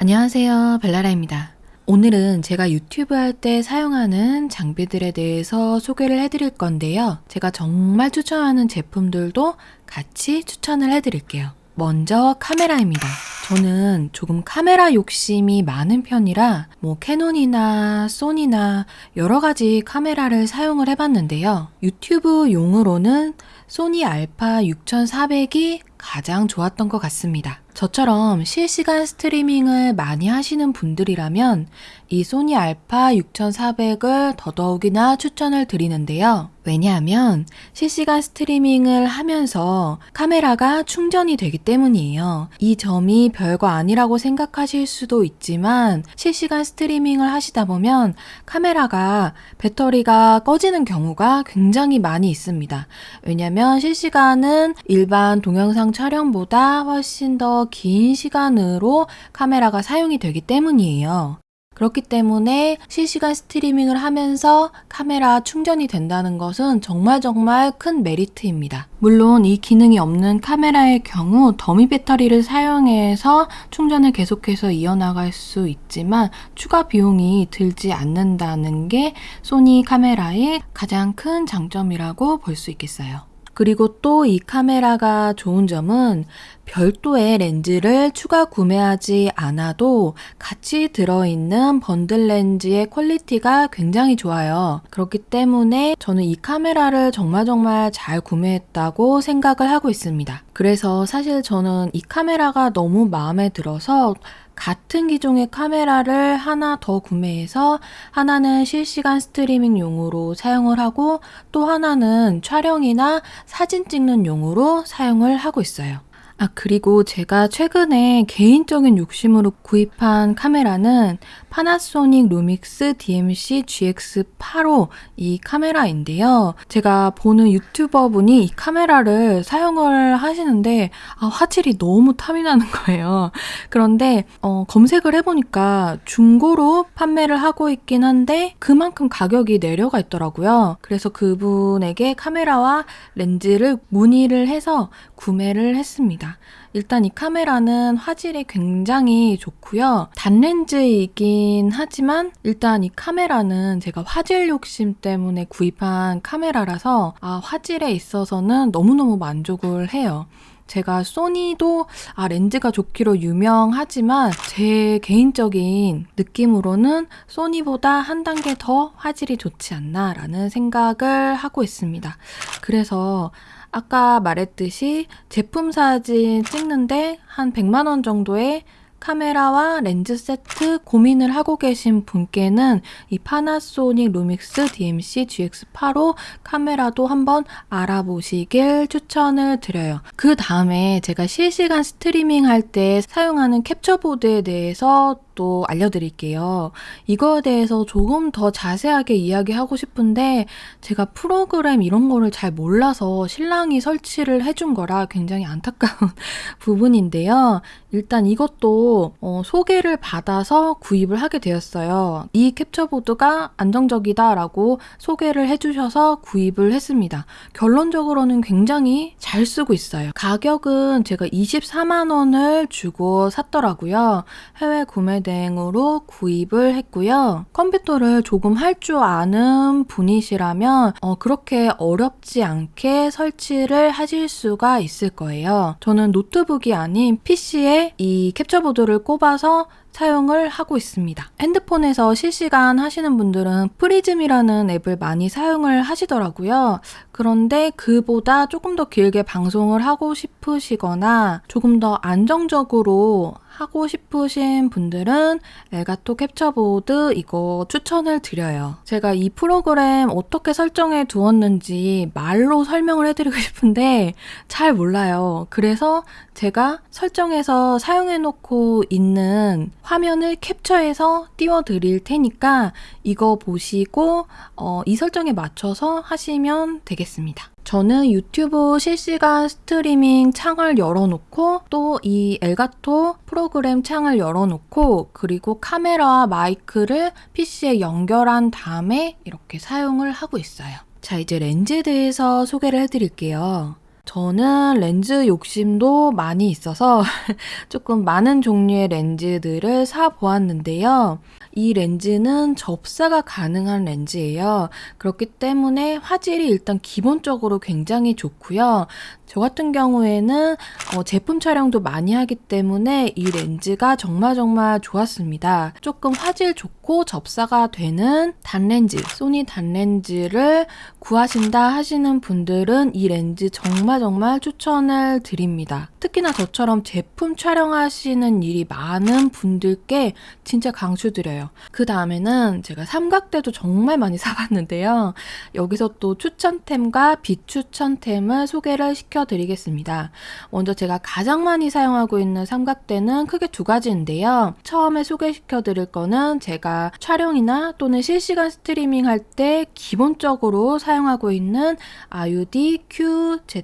안녕하세요. 벨라라입니다. 오늘은 제가 유튜브 할 때 사용하는 장비들에 대해서 소개를 해드릴 건데요. 제가 정말 추천하는 제품들도 같이 추천을 해드릴게요. 먼저 카메라입니다. 저는 조금 카메라 욕심이 많은 편이라 뭐 캐논이나 소니나 여러 가지 카메라를 사용을 해봤는데요. 유튜브 용으로는 소니 알파 6400이 가장 좋았던 것 같습니다. 저처럼 실시간 스트리밍을 많이 하시는 분들이라면 이 소니 알파 6400을 더더욱이나 추천을 드리는데요. 왜냐하면 실시간 스트리밍을 하면서 카메라가 충전이 되기 때문이에요. 이 점이 별거 아니라고 생각하실 수도 있지만 실시간 스트리밍을 하시다 보면 카메라가 배터리가 꺼지는 경우가 굉장히 많이 있습니다. 왜냐하면 실시간은 일반 동영상 촬영보다 훨씬 더 긴 시간으로 카메라가 사용이 되기 때문이에요. 그렇기 때문에 실시간 스트리밍을 하면서 카메라 충전이 된다는 것은 정말 정말 큰 메리트입니다. 물론 이 기능이 없는 카메라의 경우 더미 배터리를 사용해서 충전을 계속해서 이어나갈 수 있지만 추가 비용이 들지 않는다는 게 소니 카메라의 가장 큰 장점이라고 볼 수 있겠어요. 그리고 또 이 카메라가 좋은 점은 별도의 렌즈를 추가 구매하지 않아도 같이 들어있는 번들 렌즈의 퀄리티가 굉장히 좋아요. 그렇기 때문에 저는 이 카메라를 정말 정말 잘 구매했다고 생각을 하고 있습니다. 그래서 사실 저는 이 카메라가 너무 마음에 들어서 같은 기종의 카메라를 하나 더 구매해서 하나는 실시간 스트리밍 용으로 사용을 하고 또 하나는 촬영이나 사진 찍는 용으로 사용을 하고 있어요. 아, 그리고 제가 최근에 개인적인 욕심으로 구입한 카메라는 파나소닉 루믹스 DMC GX85 이 카메라인데요. 제가 보는 유튜버 분이 이 카메라를 사용을 하시는데 아, 화질이 너무 탐이 나는 거예요. 그런데 어, 검색을 해보니까 중고로 판매를 하고 있긴 한데 그만큼 가격이 내려가 있더라고요. 그래서 그분에게 카메라와 렌즈를 문의를 해서 구매를 했습니다. 일단 이 카메라는 화질이 굉장히 좋고요. 단렌즈이긴 하지만 일단 이 카메라는 제가 화질 욕심 때문에 구입한 카메라라서 아, 화질에 있어서는 너무너무 만족을 해요. 제가 소니도 아, 렌즈가 좋기로 유명하지만 제 개인적인 느낌으로는 소니보다 한 단계 더 화질이 좋지 않나 라는 생각을 하고 있습니다. 그래서 아까 말했듯이 제품 사진 찍는데 한 100만원 정도의 카메라와 렌즈 세트 고민을 하고 계신 분께는 이 파나소닉 루믹스 DMC GX8호 카메라도 한번 알아보시길 추천을 드려요. 그 다음에 제가 실시간 스트리밍 할 때 사용하는 캡처보드에 대해서 또 알려드릴게요. 이거에 대해서 조금 더 자세하게 이야기하고 싶은데 제가 프로그램 이런 거를 잘 몰라서 신랑이 설치를 해준 거라 굉장히 안타까운 부분인데요. 일단 이것도 어, 소개를 받아서 구입을 하게 되었어요. 이 캡처보드가 안정적이다라고 소개를 해주셔서 구입을 했습니다. 결론적으로는 굉장히 잘 쓰고 있어요. 가격은 제가 24만 원을 주고 샀더라고요. 해외 구매 대행으로 구입을 했고요. 컴퓨터를 조금 할 줄 아는 분이시라면 어, 그렇게 어렵지 않게 설치를 하실 수가 있을 거예요. 저는 노트북이 아닌 PC에 이 캡처보드를 꼽아서 사용을 하고 있습니다. 핸드폰에서 실시간 하시는 분들은 프리즘이라는 앱을 많이 사용을 하시더라고요. 그런데 그보다 조금 더 길게 방송을 하고 싶으시거나 조금 더 안정적으로 하고 싶으신 분들은 엘가토 캡처보드 이거 추천을 드려요. 제가 이 프로그램 어떻게 설정해 두었는지 말로 설명을 해드리고 싶은데 잘 몰라요. 그래서 제가 설정해서 사용해 놓고 있는 화면을 캡처해서 띄워 드릴 테니까 이거 보시고 어, 이 설정에 맞춰서 하시면 되겠습니다. 저는 유튜브 실시간 스트리밍 창을 열어놓고 또 이 엘가토 프로그램 창을 열어놓고 그리고 카메라와 마이크를 PC에 연결한 다음에 이렇게 사용을 하고 있어요. 자, 이제 렌즈에 대해서 소개를 해드릴게요. 저는 렌즈 욕심도 많이 있어서 조금 많은 종류의 렌즈들을 사 보았는데요. 이 렌즈는 접사가 가능한 렌즈예요. 그렇기 때문에 화질이 일단 기본적으로 굉장히 좋고요. 저 같은 경우에는 어, 제품 촬영도 많이 하기 때문에 이 렌즈가 정말 정말 좋았습니다. 조금 화질 좋고 접사가 되는 단렌즈, 소니 단렌즈를 구하신다 하시는 분들은 이 렌즈 정말 정말 추천을 드립니다. 특히나 저처럼 제품 촬영하시는 일이 많은 분들께 진짜 강추드려요. 그 다음에는 제가 삼각대도 정말 많이 사봤는데요. 여기서 또 추천템과 비추천템을 소개를 시켜드리겠습니다. 먼저 제가 가장 많이 사용하고 있는 삼각대는 크게 두 가지인데요. 처음에 소개시켜드릴 거는 제가 촬영이나 또는 실시간 스트리밍 할 때 기본적으로 사용 하고 있는 아유디 QZ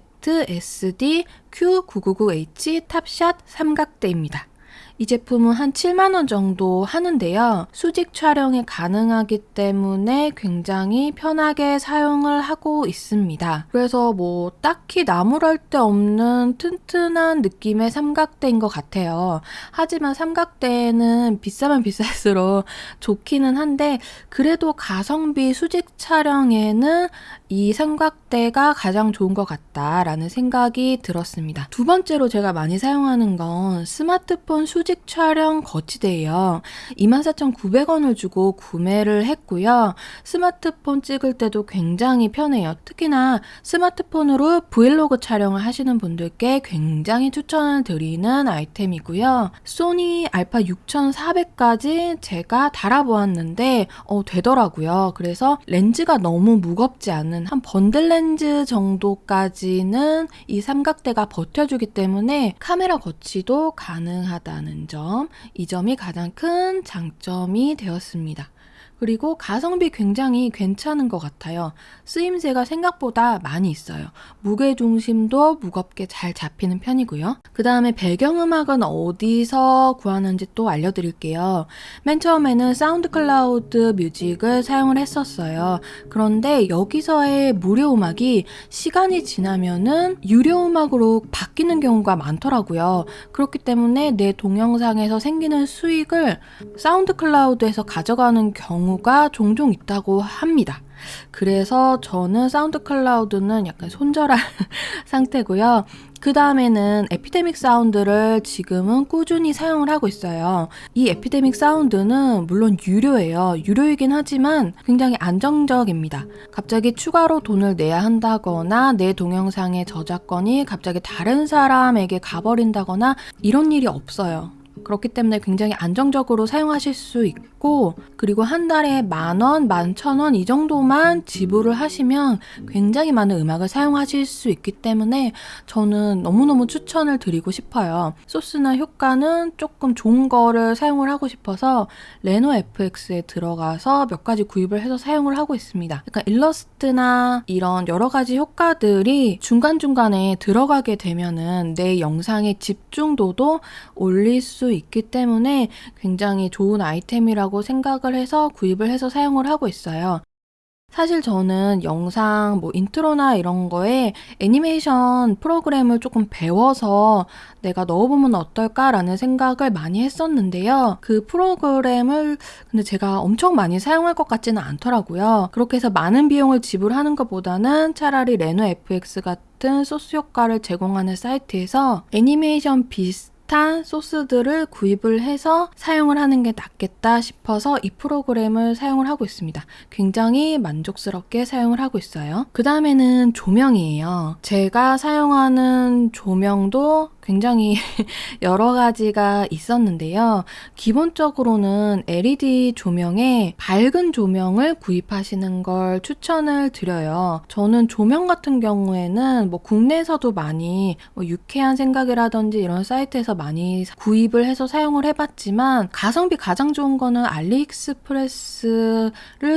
SD Q999H 탑샷 삼각대입니다. 이 제품은 한 7만원 정도 하는데요. 수직 촬영이 가능하기 때문에 굉장히 편하게 사용을 하고 있습니다. 그래서 뭐 딱히 나무랄 데 없는 튼튼한 느낌의 삼각대인 것 같아요. 하지만 삼각대는 비싸면 비쌀수록 좋기는 한데 그래도 가성비 수직 촬영에는 이 삼각대가 가장 좋은 것 같다라는 생각이 들었습니다. 두 번째로 제가 많이 사용하는 건 스마트폰 수직 촬영 거치대예요. 24,900원을 주고 구매를 했고요. 스마트폰 찍을 때도 굉장히 편해요. 특히나 스마트폰으로 브이로그 촬영을 하시는 분들께 굉장히 추천을 드리는 아이템이고요. 소니 알파 6400까지 제가 달아보았는데 어, 되더라고요. 그래서 렌즈가 너무 무겁지 않은 한 번들 렌즈 정도까지는 이 삼각대가 버텨주기 때문에 카메라 거치도 가능하 다는 점, 이 점이 가장 큰 장점이 되었습니다. 그리고 가성비 굉장히 괜찮은 것 같아요. 쓰임새가 생각보다 많이 있어요. 무게 중심도 무겁게 잘 잡히는 편이고요. 그 다음에 배경음악은 어디서 구하는지 또 알려드릴게요. 맨 처음에는 사운드 클라우드 뮤직을 사용을 했었어요. 그런데 여기서의 무료 음악이 시간이 지나면은 유료 음악으로 바뀌는 경우가 많더라고요. 그렇기 때문에 내 동영상에서 생기는 수익을 사운드 클라우드에서 가져가는 경우 경우가 종종 있다고 합니다. 그래서 저는 사운드 클라우드는 약간 손절한 상태고요. 그 다음에는 에피데믹 사운드를 지금은 꾸준히 사용을 하고 있어요. 이 에피데믹 사운드는 물론 유료예요. 유료이긴 하지만 굉장히 안정적입니다. 갑자기 추가로 돈을 내야 한다거나 내 동영상의 저작권이 갑자기 다른 사람에게 가버린다거나 이런 일이 없어요. 그렇기 때문에 굉장히 안정적으로 사용하실 수 있고 그리고 한 달에 만 원, 만천원 이 정도만 지불을 하시면 굉장히 많은 음악을 사용하실 수 있기 때문에 저는 너무너무 추천을 드리고 싶어요. 소스나 효과는 조금 좋은 거를 사용을 하고 싶어서 레노 FX에 들어가서 몇 가지 구입을 해서 사용을 하고 있습니다. 그러니까 일러스트나 이런 여러 가지 효과들이 중간중간에 들어가게 되면은 내 영상의 집중도도 올릴 수 있기 때문에 굉장히 좋은 아이템이라고 생각을 해서 구입을 해서 사용을 하고 있어요. 사실 저는 영상 뭐 인트로나 이런 거에 애니메이션 프로그램을 조금 배워서 내가 넣어보면 어떨까라는 생각을 많이 했었는데요. 그 프로그램을 근데 제가 엄청 많이 사용할 것 같지는 않더라고요. 그렇게 해서 많은 비용을 지불하는 것보다는 차라리 레노 FX 같은 소스 효과를 제공하는 사이트에서 애니메이션 비슷 비슷한 소스들을 구입을 해서 사용을 하는 게 낫겠다 싶어서 이 프로그램을 사용을 하고 있습니다. 굉장히 만족스럽게 사용을 하고 있어요. 그 다음에는 조명이에요. 제가 사용하는 조명도 굉장히 여러 가지가 있었는데요. 기본적으로는 LED 조명에 밝은 조명을 구입하시는 걸 추천을 드려요. 저는 조명 같은 경우에는 뭐 국내에서도 많이 뭐 유쾌한 생각이라든지 이런 사이트에서 많이 구입을 해서 사용을 해봤지만 가성비 가장 좋은 거는 알리익스프레스를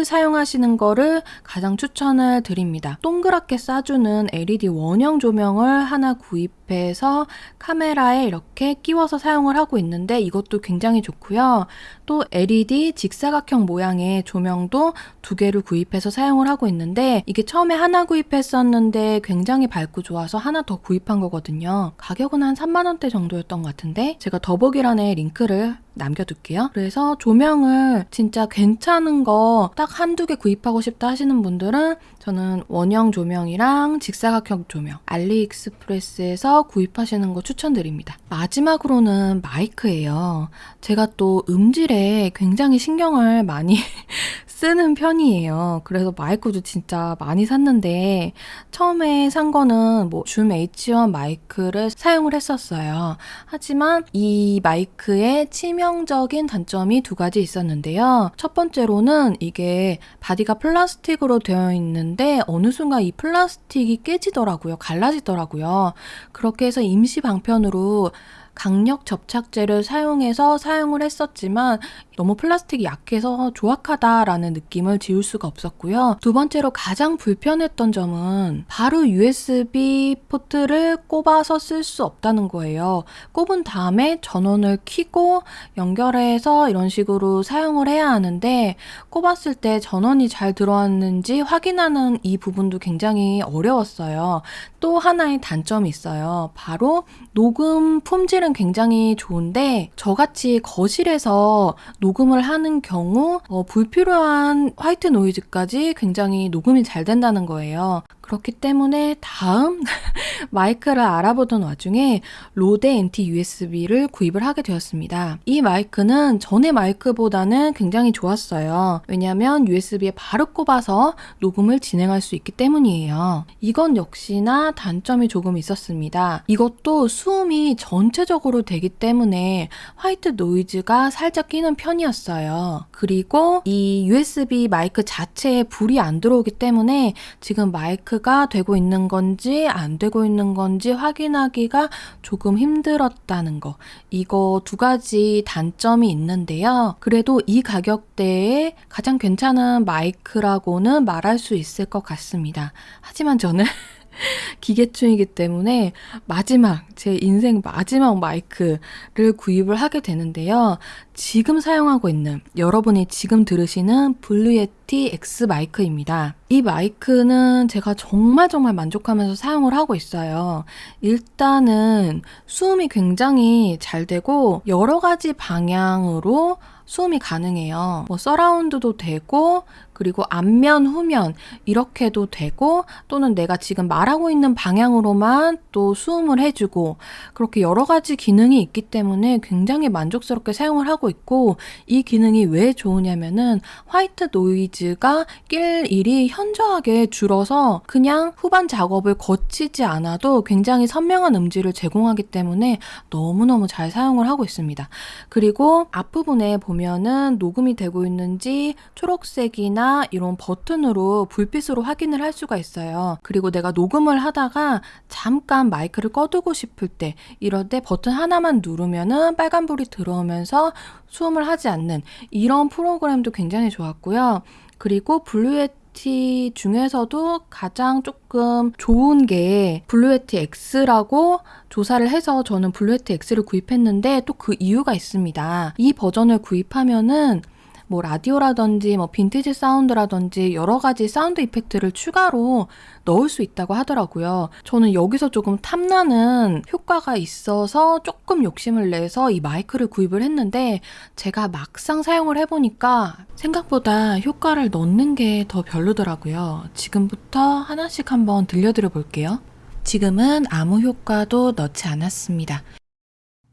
사용하시는 거를 가장 추천을 드립니다. 동그랗게 싸주는 LED 원형 조명을 하나 구입 구입해서 카메라에 이렇게 끼워서 사용을 하고 있는데 이것도 굉장히 좋고요. 또 LED 직사각형 모양의 조명도 두 개를 구입해서 사용을 하고 있는데 이게 처음에 하나 구입했었는데 굉장히 밝고 좋아서 하나 더 구입한 거거든요. 가격은 한 3만원대 정도였던 것 같은데 제가 더보기란에 링크를 남겨둘게요. 그래서 조명을 진짜 괜찮은 거 딱 한두 개 구입하고 싶다 하시는 분들은 저는 원형 조명이랑 직사각형 조명 알리익스프레스에서 구입하시는 거 추천드립니다. 마지막으로는 마이크예요. 제가 또 음질에 굉장히 신경을 많이 쓰는 편이에요. 그래서 마이크도 진짜 많이 샀는데 처음에 산 거는 뭐 줌 H1 마이크를 사용을 했었어요. 하지만 이 마이크의 치명적인 단점이 두 가지 있었는데요. 첫 번째로는 이게 바디가 플라스틱으로 되어 있는데 어느 순간 이 플라스틱이 깨지더라고요. 갈라지더라고요. 그렇게 해서 임시 방편으로 강력 접착제를 사용해서 사용을 했었지만 너무 플라스틱이 약해서 조악하다라는 느낌을 지울 수가 없었고요. 두 번째로 가장 불편했던 점은 바로 USB 포트를 꼽아서 쓸 수 없다는 거예요. 꼽은 다음에 전원을 켜고 연결해서 이런 식으로 사용을 해야 하는데 꼽았을 때 전원이 잘 들어왔는지 확인하는 이 부분도 굉장히 어려웠어요. 또 하나의 단점이 있어요. 바로 녹음 품질은 굉장히 좋은데 저같이 거실에서 녹음을 하는 경우 어, 불필요한 화이트 노이즈까지 굉장히 녹음이 잘 된다는 거예요. 그렇기 때문에 다음 마이크를 알아보던 와중에 로데 NT USB를 구입을 하게 되었습니다. 이 마이크는 전의 마이크보다는 굉장히 좋았어요. 왜냐하면 USB에 바로 꼽아서 녹음을 진행할 수 있기 때문이에요. 이건 역시나 단점이 조금 있었습니다. 이것도 수음이 전체적으로 되기 때문에 화이트 노이즈가 살짝 끼는 편이었어요. 그리고 이 USB 마이크 자체에 불이 안 들어오기 때문에 지금 마이크 가 되고 있는 건지 안 되고 있는 건지 확인하기가 조금 힘들었다는 거. 이거 두 가지 단점이 있는데요. 그래도 이 가격대에 가장 괜찮은 마이크라고는 말할 수 있을 것 같습니다. 하지만 저는 기계충이기 때문에 마지막, 제 인생 마지막 마이크를 구입을 하게 되는데요. 지금 사용하고 있는, 여러분이 지금 들으시는 블루예티 X 마이크입니다. 이 마이크는 제가 정말 정말 만족하면서 사용을 하고 있어요. 일단은 수음이 굉장히 잘 되고, 여러 가지 방향으로 수음이 가능해요. 뭐 서라운드도 되고 그리고 앞면, 후면 이렇게도 되고 또는 내가 지금 말하고 있는 방향으로만 또 수음을 해주고 그렇게 여러 가지 기능이 있기 때문에 굉장히 만족스럽게 사용을 하고 있고 이 기능이 왜 좋으냐면은 화이트 노이즈가 낄 일이 현저하게 줄어서 그냥 후반 작업을 거치지 않아도 굉장히 선명한 음질을 제공하기 때문에 너무너무 잘 사용을 하고 있습니다. 그리고 앞부분에 보면 은 녹음이 되고 있는지 초록색이나 이런 버튼으로 불빛으로 확인을 할 수가 있어요. 그리고 내가 녹음을 하다가 잠깐 마이크를 꺼두고 싶을 때 이럴 때 버튼 하나만 누르면은 빨간불이 들어오면서 수음을 하지 않는 이런 프로그램도 굉장히 좋았고요. 그리고 블루예티 중에서도 가장 조금 좋은 게 블루예티 X라고 조사를 해서 저는 블루예티 X를 구입했는데 또 그 이유가 있습니다. 이 버전을 구입하면은 뭐 라디오라든지 뭐 빈티지 사운드라든지 여러 가지 sound effect를 추가로 넣을 수 있다고 하더라고요. 저는 여기서 조금 탐나는 효과가 있어서 조금 욕심을 내서 이 마이크를 구입을 했는데 제가 막상 사용을 해보니까 생각보다 효과를 넣는 게 더 별로더라고요. 지금부터 하나씩 한번 들려드려 볼게요. 지금은 아무 효과도 넣지 않았습니다.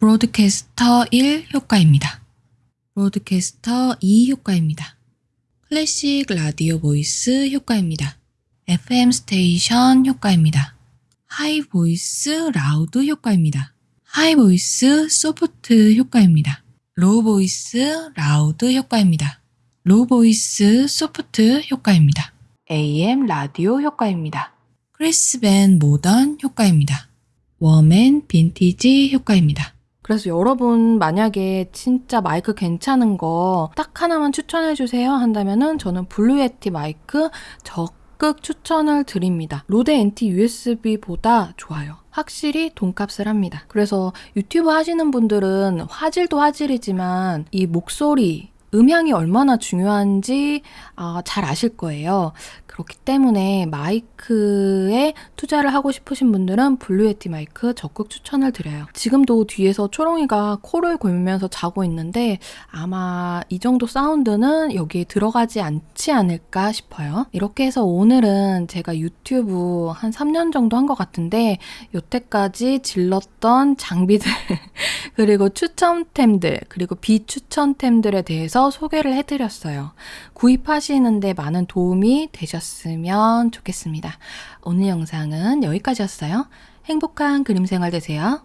브로드캐스터 1 효과입니다. 브로드캐스터 2 효과입니다. classic radio voice 효과입니다. FM station 효과입니다. high voice loud 효과입니다. high voice soft 효과입니다. low voice loud 효과입니다. low voice soft 효과입니다. AM radio 효과입니다. crisp and modern 효과입니다. warm and vintage 효과입니다. 그래서 여러분 만약에 진짜 마이크 괜찮은 거 딱 하나만 추천해 주세요 한다면은 저는 블루예티 마이크 적 적극 추천을 드립니다. 로데 NT USB보다 좋아요. 확실히 돈값을 합니다. 그래서 유튜브 하시는 분들은 화질도 화질이지만 이 목소리, 음향이 얼마나 중요한지 아, 잘 아실 거예요. 그렇기 때문에 마이크에 투자를 하고 싶으신 분들은 블루예티 마이크 적극 추천을 드려요. 지금도 뒤에서 초롱이가 코를 골면서 자고 있는데 아마 이 정도 사운드는 여기에 들어가지 않지 않을까 싶어요. 이렇게 해서 오늘은 제가 유튜브 한 3년 정도 한 것 같은데 여태까지 질렀던 장비들 그리고 추천템들 그리고 비추천템들에 대해서 소개를 해드렸어요. 구입하시는데 많은 도움이 되 셨으면 좋겠습니다. 오늘 영상은 여기까지였어요. 행복한 그림 생활 되세요.